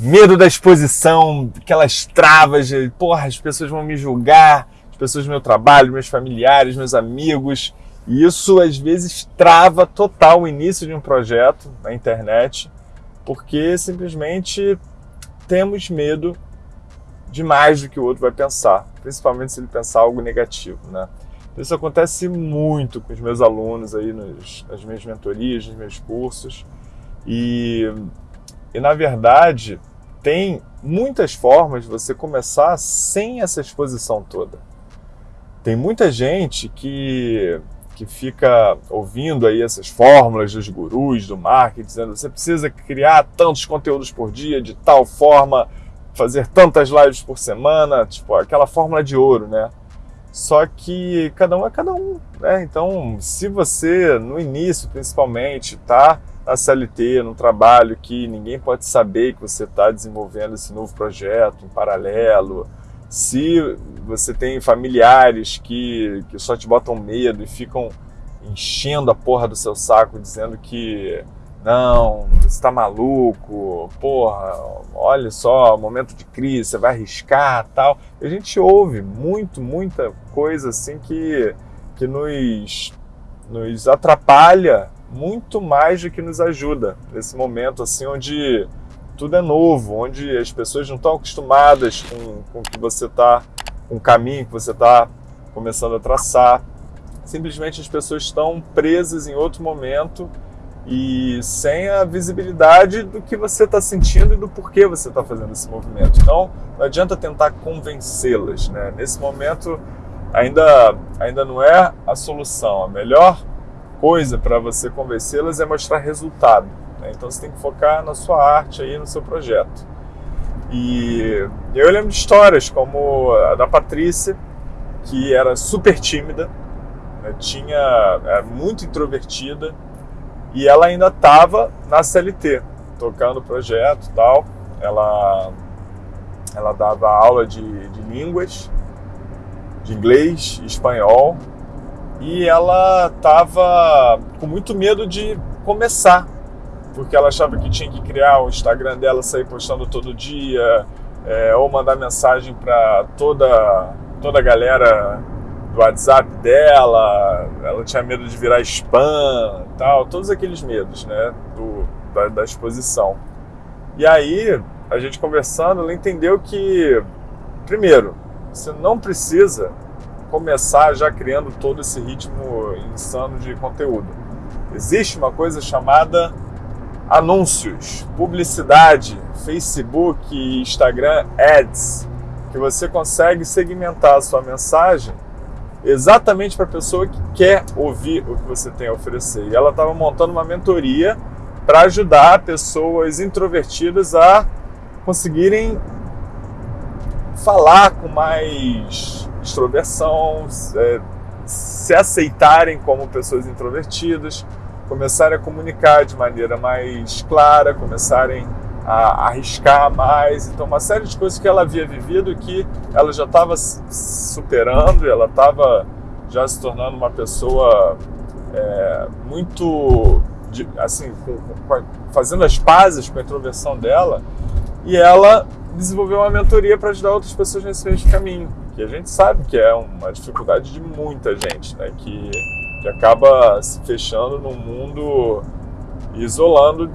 medo da exposição, aquelas travas de, porra, as pessoas vão me julgar, as pessoas do meu trabalho, meus familiares, meus amigos. E isso às vezes trava total o início de um projeto na internet, porque simplesmente temos medo de mais do que o outro vai pensar, principalmente se ele pensar algo negativo, né? Isso acontece muito com os meus alunos aí nos, nas minhas mentorias, nos meus cursos. E, e na verdade, tem muitas formas de você começar sem essa exposição toda. Tem muita gente que, que fica ouvindo aí essas fórmulas dos gurus do marketing, dizendo você precisa criar tantos conteúdos por dia, de tal forma, fazer tantas lives por semana, tipo aquela fórmula de ouro, né? Só que cada um é cada um, né? Então, se você, no início principalmente, tá na CLT, num trabalho que ninguém pode saber que você está desenvolvendo esse novo projeto em paralelo, se você tem familiares que, que só te botam medo e ficam enchendo a porra do seu saco dizendo que não, você está maluco, porra, olha só, momento de crise, você vai arriscar tal. A gente ouve muito, muita coisa assim que, que nos, nos atrapalha muito mais do que nos ajuda nesse momento assim onde tudo é novo, onde as pessoas não estão acostumadas com, com que você está, com o caminho que você está começando a traçar. Simplesmente as pessoas estão presas em outro momento e sem a visibilidade do que você está sentindo e do porquê você está fazendo esse movimento. Então, não adianta tentar convencê-las. Né? Nesse momento, ainda, ainda não é a solução. A melhor coisa para você convencê-las é mostrar resultado. Né? Então você tem que focar na sua arte aí, no seu projeto. E eu lembro de histórias como a da Patrícia, que era super tímida, né? tinha era muito introvertida e ela ainda estava na CLT, tocando o projeto tal. Ela, ela dava aula de, de línguas, de inglês espanhol, e ela estava com muito medo de começar, porque ela achava que tinha que criar o Instagram dela, sair postando todo dia, é, ou mandar mensagem para toda, toda a galera do WhatsApp dela, ela tinha medo de virar spam tal, todos aqueles medos né, do, da, da exposição. E aí, a gente conversando, ela entendeu que, primeiro, você não precisa começar já criando todo esse ritmo insano de conteúdo. Existe uma coisa chamada anúncios, publicidade, Facebook, Instagram, ads, que você consegue segmentar a sua mensagem exatamente para a pessoa que quer ouvir o que você tem a oferecer. E ela estava montando uma mentoria para ajudar pessoas introvertidas a conseguirem falar com mais extroversão, é, se aceitarem como pessoas introvertidas, começarem a comunicar de maneira mais clara, começarem a arriscar mais. Então, uma série de coisas que ela havia vivido que ela já estava superando, ela estava já se tornando uma pessoa é, muito, assim, com, com, fazendo as pazes com a introversão dela. E ela desenvolveu uma mentoria para ajudar outras pessoas nesse mesmo caminho que a gente sabe que é uma dificuldade de muita gente, né? Que, que acaba se fechando num mundo isolando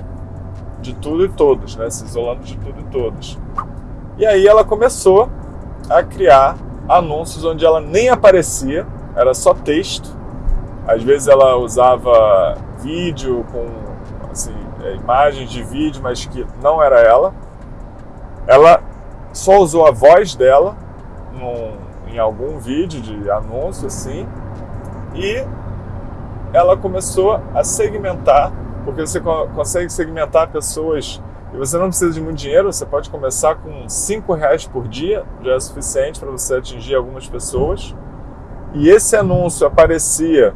de tudo e todos, né? Se isolando de tudo e todos. E aí ela começou a criar anúncios onde ela nem aparecia, era só texto. Às vezes ela usava vídeo com assim, é, imagens de vídeo, mas que não era ela. Ela só usou a voz dela num, em algum vídeo de anúncio assim, e ela começou a segmentar, porque você consegue segmentar pessoas e você não precisa de muito dinheiro, você pode começar com 5 reais por dia, já é suficiente para você atingir algumas pessoas. E esse anúncio aparecia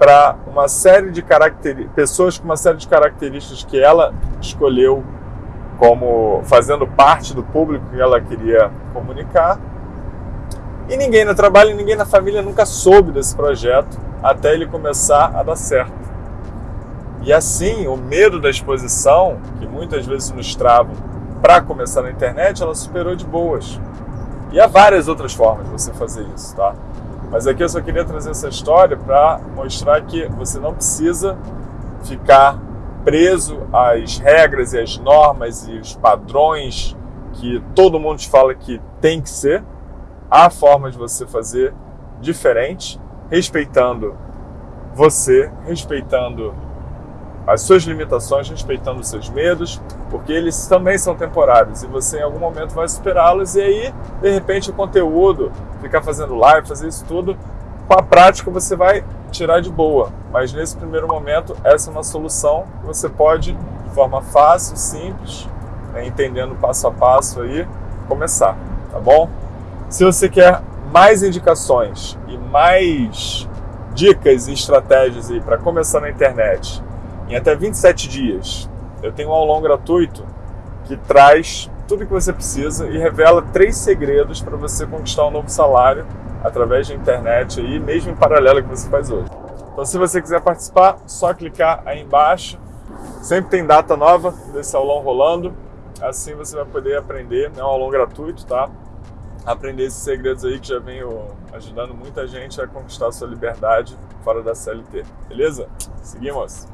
para uma série de pessoas com uma série de características que ela escolheu como fazendo parte do público que ela queria comunicar. E ninguém no trabalho ninguém na família nunca soube desse projeto até ele começar a dar certo. E assim, o medo da exposição, que muitas vezes nos trava para começar na internet, ela superou de boas. E há várias outras formas de você fazer isso, tá? Mas aqui eu só queria trazer essa história para mostrar que você não precisa ficar preso às regras e às normas e os padrões que todo mundo te fala que tem que ser. Há forma de você fazer diferente, respeitando você, respeitando as suas limitações, respeitando os seus medos, porque eles também são temporários e você em algum momento vai superá-los e aí, de repente, o conteúdo, ficar fazendo live, fazer isso tudo, com a prática você vai tirar de boa. Mas nesse primeiro momento, essa é uma solução que você pode, de forma fácil, simples, né, entendendo passo a passo aí, começar, tá bom? Se você quer mais indicações e mais dicas e estratégias aí para começar na internet em até 27 dias, eu tenho um aulão gratuito que traz tudo que você precisa e revela três segredos para você conquistar um novo salário através da internet aí, mesmo em paralelo que você faz hoje. Então, se você quiser participar, só clicar aí embaixo. Sempre tem data nova desse aulão rolando. Assim você vai poder aprender, é um aulão gratuito, tá? Aprender esses segredos aí que já venho ajudando muita gente a conquistar a sua liberdade fora da CLT. Beleza? Seguimos!